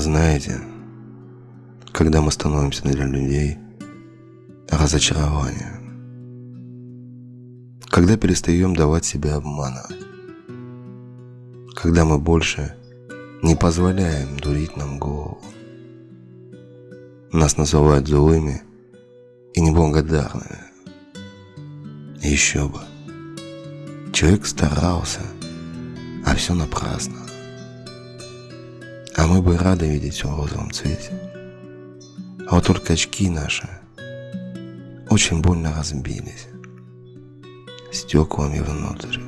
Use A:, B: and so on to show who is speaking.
A: Знаете, когда мы становимся для людей разочарованием, когда перестаем давать себя обманывать, когда мы больше не позволяем дурить нам голову. Нас называют злыми и неблагодарными. Еще бы. Человек старался, а все напрасно. А мы бы рады видеть все в розовом цвете. А вот только очки наши очень больно разбились стеклами внутрь.